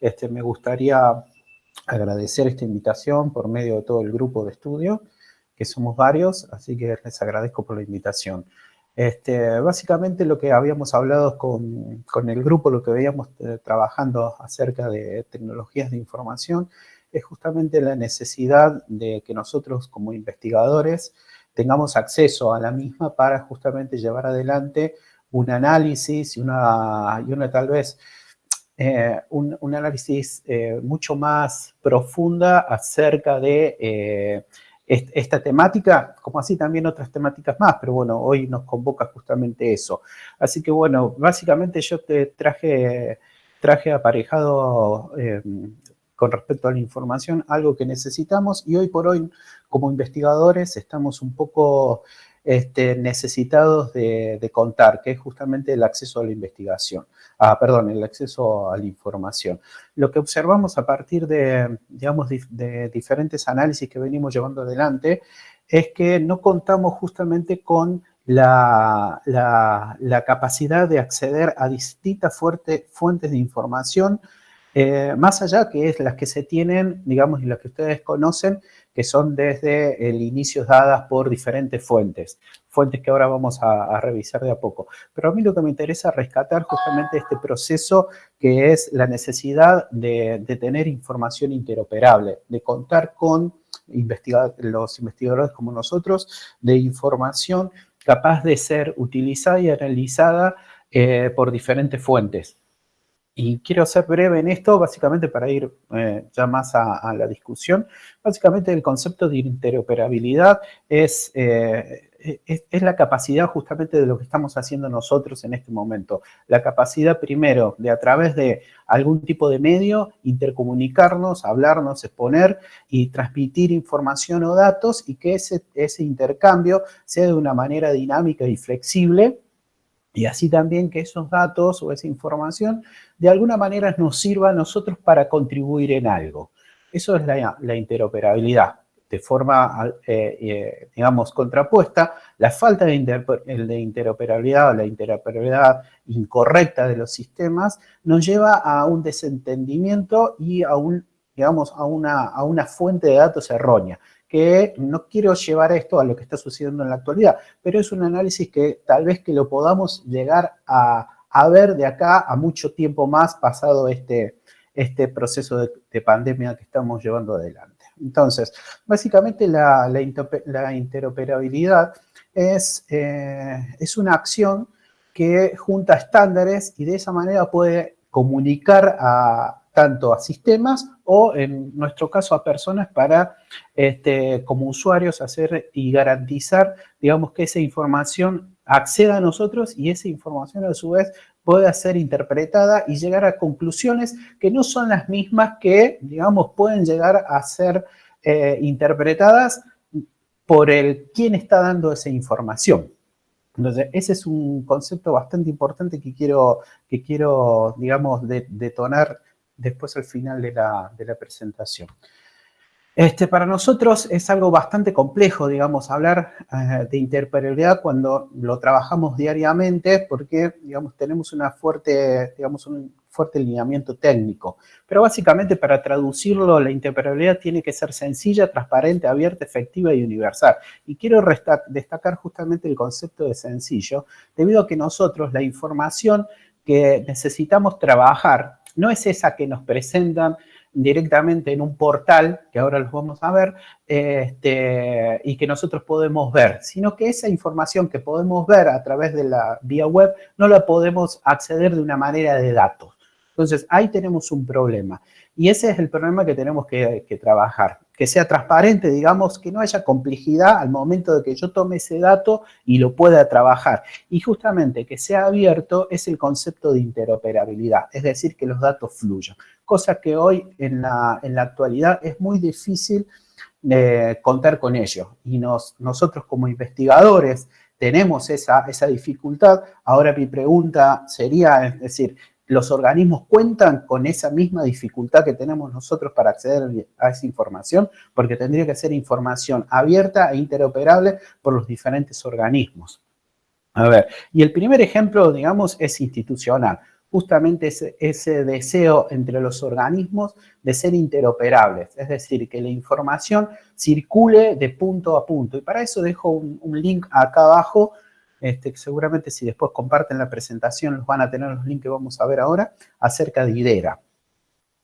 este, me gustaría agradecer esta invitación por medio de todo el grupo de estudio, que somos varios, así que les agradezco por la invitación. Este, básicamente lo que habíamos hablado con, con el grupo, lo que veíamos eh, trabajando acerca de tecnologías de información, es justamente la necesidad de que nosotros como investigadores tengamos acceso a la misma para justamente llevar adelante un análisis y una, y una tal vez eh, un, análisis eh, mucho más profunda acerca de eh, esta temática, como así también otras temáticas más, pero bueno, hoy nos convoca justamente eso. Así que bueno, básicamente yo te traje, traje aparejado con respecto a la información, algo que necesitamos y hoy por hoy como investigadores estamos un poco este, necesitados de, contar, que es justamente el acceso a la investigación, ah, perdón, el acceso a la información. Lo que observamos a partir de, digamos, de diferentes análisis que venimos llevando adelante es que no contamos justamente con la, la, capacidad de acceder a distintas fuentes de información eh, más allá que es las que se tienen, digamos, y las que ustedes conocen, que son desde el inicio dadas por diferentes fuentes, fuentes que ahora vamos a, revisar de a poco. Pero a mí lo que me interesa es rescatar justamente este proceso que es la necesidad de, tener información interoperable, de contar con los investigadores como nosotros, de información capaz de ser utilizada y analizada eh, por diferentes fuentes. Y quiero ser breve en esto, básicamente para ir eh, ya más a, la discusión. Básicamente el concepto de interoperabilidad es, eh, es, es, la capacidad justamente de lo que estamos haciendo nosotros en este momento. La capacidad primero de a través de algún tipo de medio intercomunicarnos, hablarnos, exponer y transmitir información o datos y que ese, ese intercambio sea de una manera dinámica y flexible y así también que esos datos o esa información de alguna manera nos sirva a nosotros para contribuir en algo. Eso es la, interoperabilidad. De forma, eh, eh, digamos, contrapuesta, la falta de, interoperabilidad o la interoperabilidad incorrecta de los sistemas nos lleva a un desentendimiento y a, un, digamos, a, una, a una fuente de datos errónea que no quiero llevar esto a lo que está sucediendo en la actualidad, pero es un análisis que tal vez que lo podamos llegar a, ver de acá a mucho tiempo más pasado este, este proceso de, pandemia que estamos llevando adelante. Entonces, básicamente la, interoperabilidad es, eh, es una acción que junta estándares y de esa manera puede comunicar a, tanto a sistemas o en nuestro caso a personas para este, como usuarios hacer y garantizar, digamos, que esa información acceda a nosotros y esa información a su vez pueda ser interpretada y llegar a conclusiones que no son las mismas que, digamos, pueden llegar a ser eh, interpretadas por el quién está dando esa información. Entonces, ese es un concepto bastante importante que quiero, que quiero digamos, detonar después al final de la, presentación. Este, para nosotros es algo bastante complejo, digamos, hablar eh, de interoperabilidad cuando lo trabajamos diariamente porque, digamos, tenemos una fuerte, digamos, un fuerte lineamiento técnico. Pero básicamente para traducirlo, la interoperabilidad tiene que ser sencilla, transparente, abierta, efectiva y universal. Y quiero destacar justamente el concepto de sencillo, debido a que nosotros la información que necesitamos trabajar no es esa que nos presentan directamente en un portal, que ahora los vamos a ver, este, y que nosotros podemos ver, sino que esa información que podemos ver a través de la vía web no la podemos acceder de una manera de datos. Entonces, ahí tenemos un problema. Y ese es el problema que tenemos que, trabajar. Que sea transparente, digamos, que no haya complejidad al momento de que yo tome ese dato y lo pueda trabajar. Y justamente que sea abierto es el concepto de interoperabilidad, es decir, que los datos fluyan. Cosa que hoy en la, actualidad es muy difícil eh, contar con ello. Y nosotros como investigadores tenemos esa, esa dificultad. Ahora mi pregunta sería, es decir, los organismos cuentan con esa misma dificultad que tenemos nosotros para acceder a esa información, porque tendría que ser información abierta e interoperable por los diferentes organismos. A ver, y el primer ejemplo, digamos, es institucional. justamente ese, ese, deseo entre los organismos de ser interoperables, es decir, que la información circule de punto a punto. Y para eso dejo un link acá abajo, este, seguramente si después comparten la presentación los van a tener los links que vamos a ver ahora, acerca de IDERA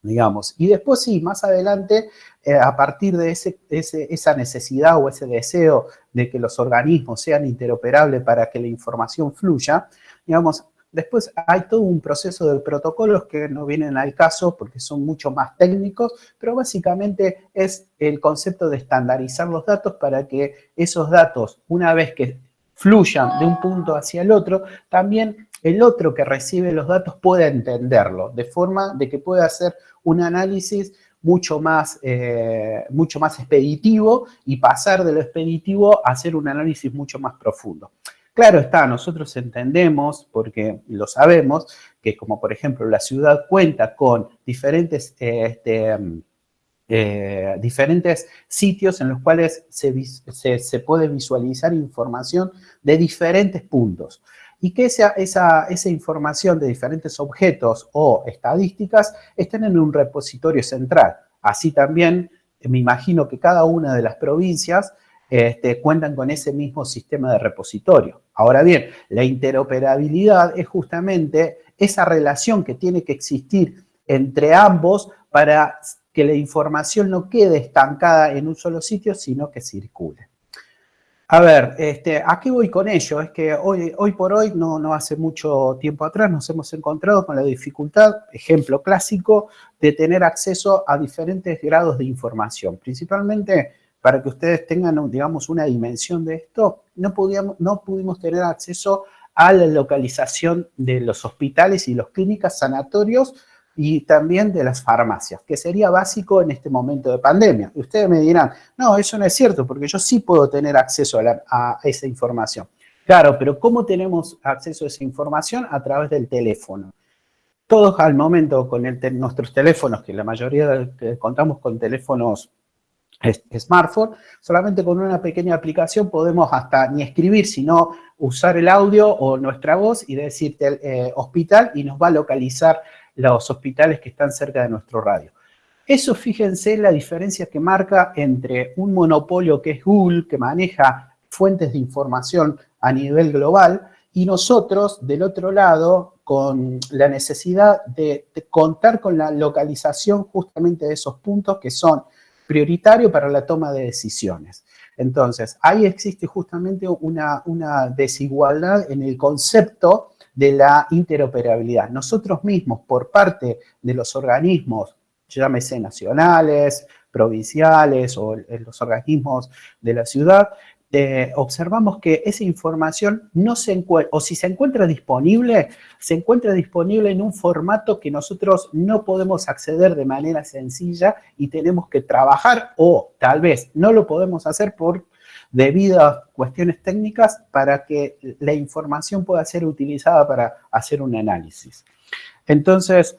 digamos. Y después sí, más adelante, eh, a partir de ese, esa necesidad o ese deseo de que los organismos sean interoperables para que la información fluya, digamos, después hay todo un proceso de protocolos que no vienen al caso porque son mucho más técnicos, pero básicamente es el concepto de estandarizar los datos para que esos datos, una vez que fluyan de un punto hacia el otro, también el otro que recibe los datos pueda entenderlo, de forma de que pueda hacer un análisis mucho más, eh, mucho más expeditivo y pasar de lo expeditivo a hacer un análisis mucho más profundo. Claro está, nosotros entendemos, porque lo sabemos, que como por ejemplo la ciudad cuenta con diferentes, este, eh, diferentes sitios en los cuales se, se puede visualizar información de diferentes puntos y que esa, esa, esa, información de diferentes objetos o estadísticas estén en un repositorio central. Así también me imagino que cada una de las provincias este, cuentan con ese mismo sistema de repositorio. Ahora bien, la interoperabilidad es justamente esa relación que tiene que existir entre ambos para que la información no quede estancada en un solo sitio, sino que circule. A ver, este, ¿a qué voy con ello? Es que hoy, hoy por hoy, no, no hace mucho tiempo atrás, nos hemos encontrado con la dificultad, ejemplo clásico, de tener acceso a diferentes grados de información. Principalmente, para que ustedes tengan, digamos, una dimensión de esto, no, podíamos, no pudimos tener acceso a la localización de los hospitales y las clínicas sanatorios y también de las farmacias, que sería básico en este momento de pandemia. Y ustedes me dirán, no, eso no es cierto, porque yo sí puedo tener acceso a, esa información. Claro, pero ¿cómo tenemos acceso a esa información? A través del teléfono. Todos al momento con nuestros teléfonos, que la mayoría contamos con teléfonos smartphone, solamente con una pequeña aplicación podemos hasta ni escribir, sino usar el audio o nuestra voz y decirte eh, hospital y nos va a localizar los hospitales que están cerca de nuestro radio. Eso, fíjense, la diferencia que marca entre un monopolio que es Google, que maneja fuentes de información a nivel global, y nosotros, del otro lado, con la necesidad de, contar con la localización justamente de esos puntos que son prioritarios para la toma de decisiones. Entonces, ahí existe justamente una, una desigualdad en el concepto de la interoperabilidad. Nosotros mismos, por parte de los organismos, llámese nacionales, provinciales o los organismos de la ciudad, eh, observamos que esa información no se encuentra, o si se encuentra disponible, se encuentra disponible en un formato que nosotros no podemos acceder de manera sencilla y tenemos que trabajar o tal vez no lo podemos hacer por debido a cuestiones técnicas para que la información pueda ser utilizada para hacer un análisis. Entonces,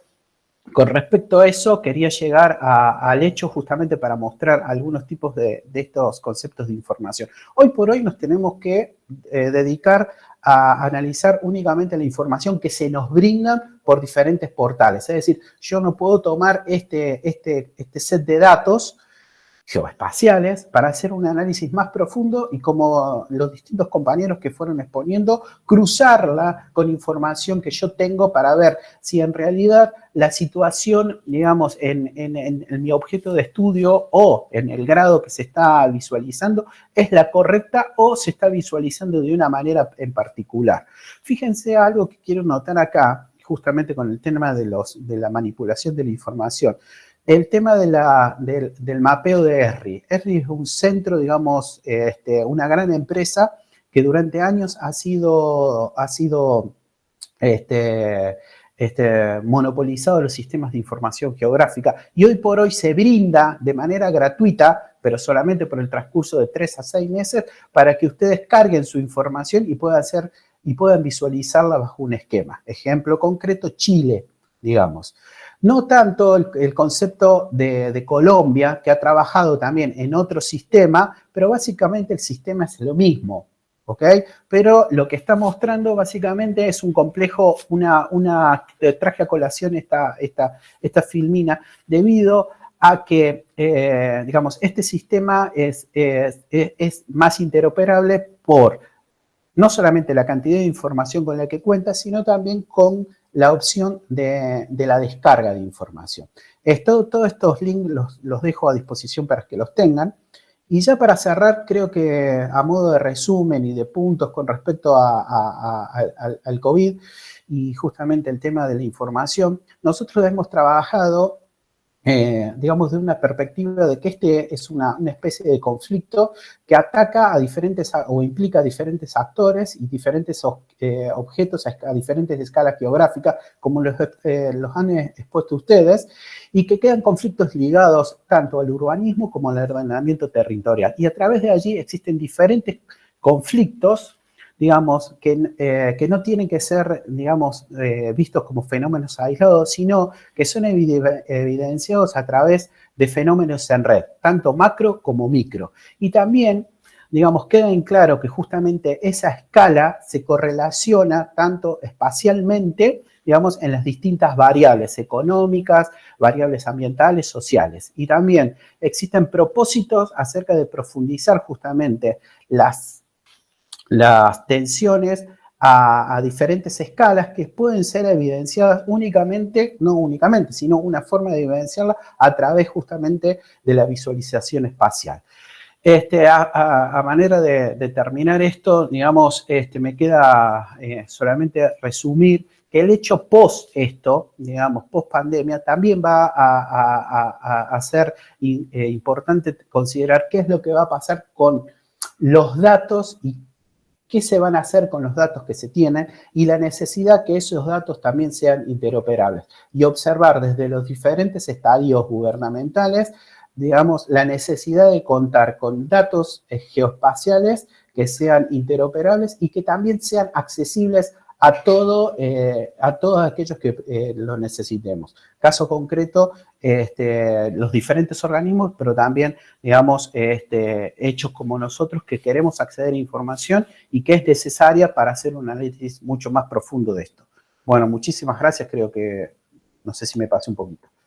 con respecto a eso, quería llegar al hecho justamente para mostrar algunos tipos de, estos conceptos de información. Hoy por hoy nos tenemos que eh, dedicar a analizar únicamente la información que se nos brinda por diferentes portales. Es decir, yo no puedo tomar este, este, este set de datos geoespaciales para hacer un análisis más profundo y como los distintos compañeros que fueron exponiendo, cruzarla con información que yo tengo para ver si en realidad la situación, digamos, en, en mi objeto de estudio o en el grado que se está visualizando es la correcta o se está visualizando de una manera en particular. Fíjense algo que quiero notar acá, justamente con el tema de, los, de la manipulación de la información. El tema del, mapeo de ERRI. ERRI es un centro, digamos, este, una gran empresa que durante años ha sido, ha sido este, este, monopolizado los sistemas de información geográfica y hoy por hoy se brinda de manera gratuita, pero solamente por el transcurso de tres a seis meses, para que ustedes carguen su información y puedan, hacer, y puedan visualizarla bajo un esquema. Ejemplo concreto, Chile, digamos. No tanto el, concepto de, Colombia, que ha trabajado también en otro sistema, pero básicamente el sistema es lo mismo. ¿ok? Pero lo que está mostrando básicamente es un complejo, una, una traje a colación esta, esta, esta filmina debido a que, eh, digamos, este sistema es, es, es, más interoperable por no solamente la cantidad de información con la que cuenta, sino también con la opción de, de la descarga de información. Esto, todos estos links los, los dejo a disposición para que los tengan. Y ya para cerrar, creo que a modo de resumen y de puntos con respecto a, a, al COVID y justamente el tema de la información, nosotros hemos trabajado eh, digamos, de una perspectiva de que este es una, especie de conflicto que ataca a diferentes, o implica a diferentes actores y diferentes eh, objetos a, diferentes escalas geográficas, como los, eh, los han expuesto ustedes, y que quedan conflictos ligados tanto al urbanismo como al ordenamiento territorial. Y a través de allí existen diferentes conflictos digamos, que, eh, que, no tienen que ser, digamos, eh, vistos como fenómenos aislados, sino que son evidenciados a través de fenómenos en red, tanto macro como micro. Y también, digamos, queda en claro que justamente esa escala se correlaciona tanto espacialmente, digamos, en las distintas variables económicas, variables ambientales, sociales. Y también existen propósitos acerca de profundizar justamente las las tensiones a, diferentes escalas que pueden ser evidenciadas únicamente, no únicamente, sino una forma de evidenciarla a través justamente de la visualización espacial. Este, a, manera de, de, terminar esto, digamos, este, me queda eh, solamente resumir que el hecho post esto, digamos, post pandemia, también va a, ser eh, importante considerar qué es lo que va a pasar con los datos y qué se van a hacer con los datos que se tienen y la necesidad que esos datos también sean interoperables. Y observar desde los diferentes estadios gubernamentales, digamos, la necesidad de contar con datos eh, geoespaciales que sean interoperables y que también sean accesibles a, todo, eh, a todos aquellos que eh, lo necesitemos. Caso concreto, este, los diferentes organismos, pero también, digamos, este, hechos como nosotros que queremos acceder a información y que es necesaria para hacer un análisis mucho más profundo de esto. Bueno, muchísimas gracias, creo que, no sé si me pasé un poquito.